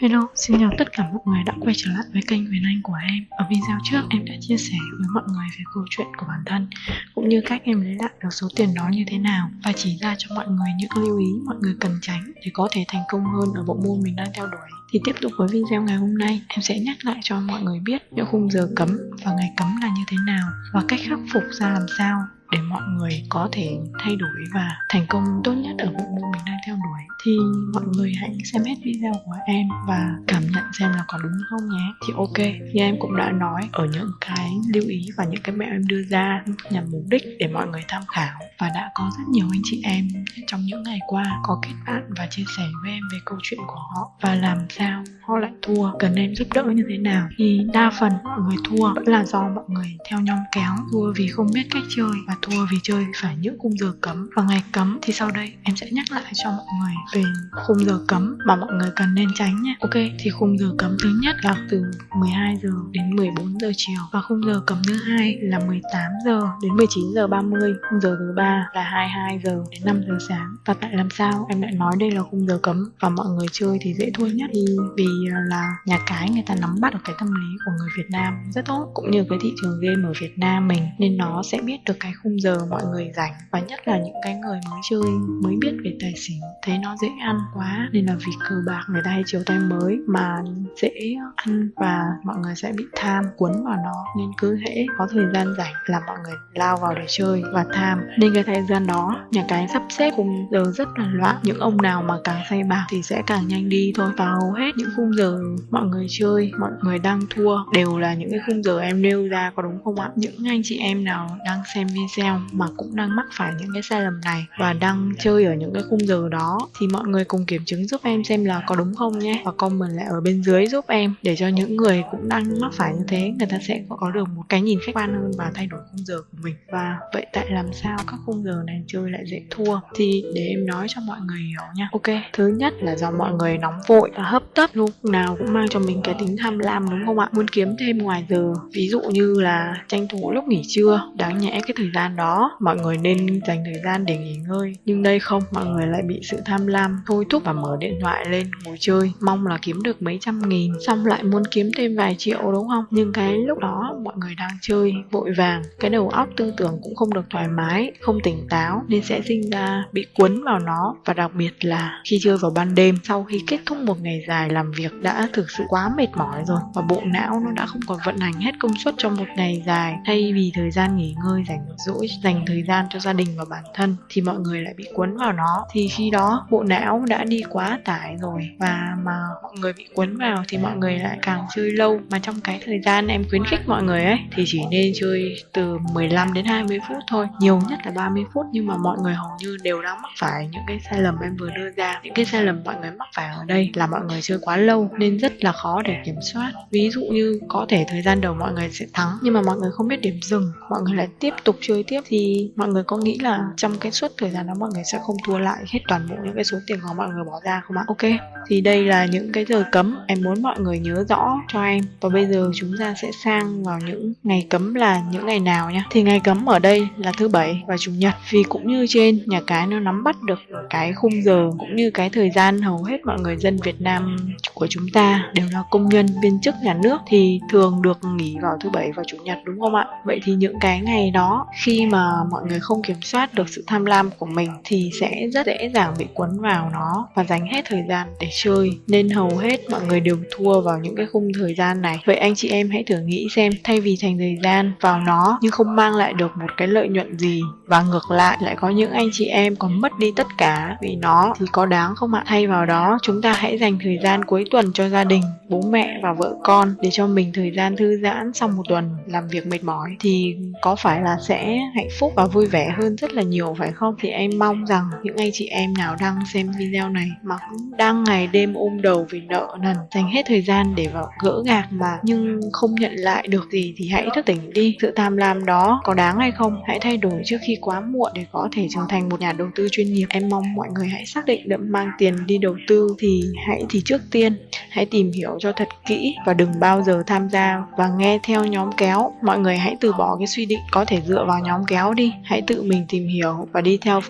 Hello, xin chào tất cả mọi người đã quay trở lại với kênh Huyền Anh của em. Ở video trước em đã chia sẻ với mọi người về câu chuyện của bản thân Cũng như cách em lấy lại được số tiền đó như thế nào. Và chỉ ra cho mọi người những lưu ý mọi người cần tránh Để có thể thành công hơn ở bộ môn mình đang theo đuổi. Thì tiếp tục với video ngày hôm nay Em sẽ nhắc lại cho mọi người biết những khung giờ cấm và ngày cấm là như thế nào Và cách khắc phục ra làm sao để mọi người có thể thay đổi và thành công tốt nhất ở bộ môn mình đang theo đuổi. Thì mọi người hãy xem hết video của em và cảm nhận xem là có đúng không nhé. Thì ok, như em cũng đã nói, ở những cái lưu ý và những cái mẹo em đưa ra nhằm mục đích để mọi người tham khảo và đã có rất nhiều anh chị em trong những ngày qua có kết bạn và chia sẻ với em về câu chuyện của họ và làm sao họ lại thua, cần em giúp đỡ như thế nào. Thì đa phần mọi người thua vẫn là do mọi người theo nhóm kéo, thua vì không biết cách chơi và thua vì chơi phải những khung giờ cấm. Và ngày cấm thì sau đây em sẽ nhắc lại cho mọi người về khung giờ cấm mà mọi người cần nên tránh nhé ok, thì khung giờ cấm thứ nhất là từ 12 giờ đến 14 giờ chiều. Và khung giờ cấm thứ hai là 18 giờ đến 19 giờ 30 khung giờ thứ ba là 22 giờ đến 5 giờ sáng. Và tại làm sao em lại nói đây là khung giờ cấm? Và mọi người chơi thì dễ thua nhất thì vì à, là nhà cái người ta nắm bắt được cái tâm lý của người Việt Nam rất tốt, cũng như cái thị trường game ở Việt Nam mình, nên nó sẽ biết được cái khung giờ mọi người rảnh, và nhất là những cái người mới chơi, mới biết về tài xỉu, thấy nó dễ ăn quá nên là vì cờ bạc người ta hay chiều tay mới mà dễ ăn và mọi người sẽ bị tham, cuốn vào nó. Nên cứ hễ có thời gian rảnh là mọi người lao vào để chơi và tham. Nên cái thời gian đó, nhà cái sắp xếp khung giờ rất là loạn. Những ông nào mà càng say bạc thì sẽ càng nhanh đi. Thôi và hầu hết những khung giờ mọi người chơi, mọi người đang thua, đều là những cái khung giờ em nêu ra có đúng không ạ? Những anh chị em nào đang xem video mà cũng đang mắc phải những cái sai lầm này và đang chơi ở những cái khung giờ đó. Thì mọi người cùng kiểm chứng giúp em xem là có đúng không nhé. Và comment lại ở bên dưới giúp em để cho những người cũng đang mắc phải như thế, người ta sẽ có được một cái nhìn khách quan hơn và thay đổi khung giờ của mình. Và vậy tại làm sao các khung giờ này chơi lại dễ thua? Thì để em nói cho mọi người hiểu nha. Ok, thứ nhất là do mọi người nóng vội và hấp tấp lúc nào cũng mang cho mình cái tính tham lam, đúng không ạ? Muốn kiếm thêm ngoài giờ, ví dụ như là tranh thủ lúc nghỉ trưa, đáng nhẽ cái thời gian đó, mọi người nên dành thời gian để nghỉ ngơi. Nhưng đây không, mọi người lại bị sự tham lam, thôi thúc và mở điện thoại lên ngồi chơi. Mong là kiếm được mấy trăm nghìn, xong lại muốn kiếm thêm vài triệu, đúng không? Nhưng cái lúc đó, mọi người đang chơi, vội vàng. Cái đầu óc tư tưởng cũng không được thoải mái, không tỉnh táo, nên sẽ sinh ra bị cuốn vào nó. Và đặc biệt là khi chơi vào ban đêm, sau khi kết thúc một ngày dài làm việc đã thực sự quá mệt mỏi rồi, và bộ não nó đã không còn vận hành hết công suất trong một ngày dài. Thay vì thời gian nghỉ ngơi rảnh rỗi dành thời gian cho gia đình và bản thân thì mọi người lại bị cuốn vào nó. Thì khi đó, bộ não đã đi quá tải rồi. Và mà mọi người bị cuốn vào thì mọi người lại càng chơi lâu. Mà trong cái thời gian em khuyến khích mọi người ấy, thì chỉ nên chơi từ 15 đến 20 phút thôi. Nhiều nhất là 30 phút, nhưng mà mọi người hầu như đều đã mắc phải những cái sai lầm em vừa đưa ra. Những cái sai lầm mọi người mắc phải ở đây là mọi người chơi quá lâu, nên rất là khó để kiểm soát. Ví dụ như có thể thời gian đầu mọi người sẽ thắng, nhưng mà mọi người không biết điểm dừng. Mọi người lại tiếp tục chơi tiếp. Thì mọi người có nghĩ là trong cái suốt thời gian đó mọi người sẽ không thua lại hết toàn bộ những cái số tiền của mọi người bỏ ra không ạ? Ok. Thì đây là những cái giờ cấm. Em muốn mọi người nhớ rõ cho em. Và bây giờ chúng ta sẽ sang vào những ngày cấm là những ngày nào nhá. Thì ngày cấm ở đây là thứ bảy và chủ nhật. Vì cũng như trên nhà cái nó nắm bắt được cái khung giờ cũng như cái thời gian hầu hết mọi người dân Việt Nam của chúng ta đều là công nhân viên chức nhà nước thì thường được nghỉ vào thứ bảy và chủ nhật đúng không ạ? Vậy thì những cái ngày đó khi khi mà mọi người không kiểm soát được sự tham lam của mình thì sẽ rất dễ dàng bị cuốn vào nó và dành hết thời gian để chơi. Nên hầu hết mọi người đều thua vào những cái khung thời gian này. Vậy anh chị em hãy thử nghĩ xem, thay vì dành thời gian vào nó nhưng không mang lại được một cái lợi nhuận gì và ngược lại lại có những anh chị em còn mất đi tất cả vì nó thì có đáng không ạ? Thay vào đó, chúng ta hãy dành thời gian cuối tuần cho gia đình, bố mẹ và vợ con để cho mình thời gian thư giãn sau một tuần làm việc mệt mỏi. Thì có phải là sẽ hạnh phúc và vui vẻ hơn rất là nhiều, phải không? Thì em mong rằng những anh chị em nào đang xem video này mà cũng đang ngày đêm ôm đầu vì nợ nần, dành hết thời gian để vào gỡ gạc mà nhưng không nhận lại được gì thì hãy thức tỉnh đi. Sự tham lam đó có đáng hay không? Hãy thay đổi trước khi quá muộn để có thể trở thành một nhà đầu tư chuyên nghiệp. Em mong mọi người hãy xác định đậm mang tiền đi đầu tư thì hãy thì trước tiên hãy tìm hiểu cho thật kỹ và đừng bao giờ tham gia và nghe theo nhóm kéo. Mọi người hãy từ bỏ cái suy định có thể dựa vào nhóm kéo đi hãy tự mình tìm hiểu và đi theo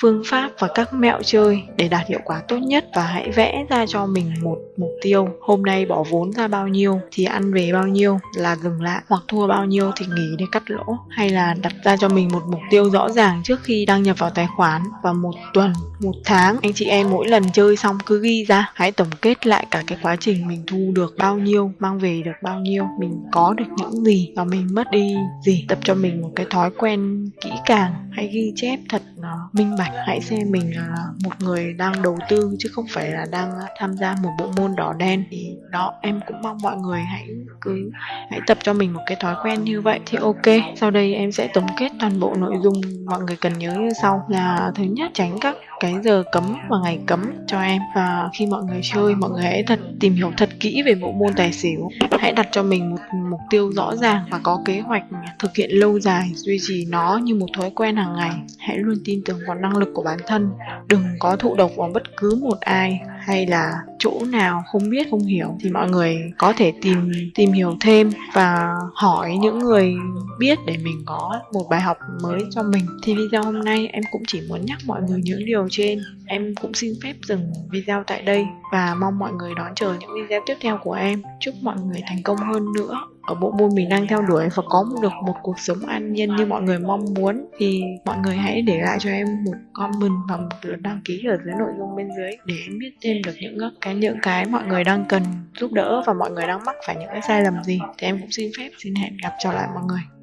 phương pháp và các mẹo chơi để đạt hiệu quả tốt nhất và hãy vẽ ra cho mình một mục tiêu. Hôm nay bỏ vốn ra bao nhiêu, thì ăn về bao nhiêu, là dừng lại hoặc thua bao nhiêu thì nghỉ để cắt lỗ. Hay là đặt ra cho mình một mục tiêu rõ ràng trước khi đăng nhập vào tài khoản và một tuần, một tháng. Anh chị em mỗi lần chơi xong cứ ghi ra. Hãy tổng kết lại cả cái quá trình mình thu được bao nhiêu, mang về được bao nhiêu, mình có được những gì và mình mất đi gì. Tập cho mình một cái thói quen kỹ càng. Hãy ghi chép thật nó minh bạch hãy xem mình là một người đang đầu tư chứ không phải là đang tham gia một bộ môn đỏ đen. Thì đó, em cũng mong mọi người hãy cứ, hãy tập cho mình một cái thói quen như vậy thì ok. Sau đây em sẽ tổng kết toàn bộ nội dung mọi người cần nhớ như sau. Là thứ nhất, tránh các cái giờ cấm và ngày cấm cho em. Và khi mọi người chơi, mọi người hãy thật, tìm hiểu thật kỹ về bộ môn tài xỉu. Hãy đặt cho mình một mục tiêu rõ ràng và có kế hoạch thực hiện lâu dài, duy trì nó như một thói quen hàng ngày. Hãy luôn tin tưởng vào năng lực của bản thân. Đừng có thụ độc vào bất cứ một ai, hay là chỗ nào không biết, không hiểu, thì mọi người có thể tìm tìm hiểu thêm và hỏi những người biết để mình có một bài học mới cho mình. Thì video hôm nay em cũng chỉ muốn nhắc mọi người những điều trên. Em cũng xin phép dừng video tại đây và mong mọi người đón chờ những video tiếp theo của em. Chúc mọi người thành công hơn nữa ở bộ môn mình đang theo đuổi và có được một cuộc sống an nhiên như mọi người mong muốn, thì mọi người hãy để lại cho em một comment và một lượt đăng ký ở dưới nội dung bên dưới để em biết thêm được những cái những cái mọi người đang cần giúp đỡ và mọi người đang mắc phải những cái sai lầm gì. Thì em cũng xin phép, xin hẹn gặp trở lại mọi người.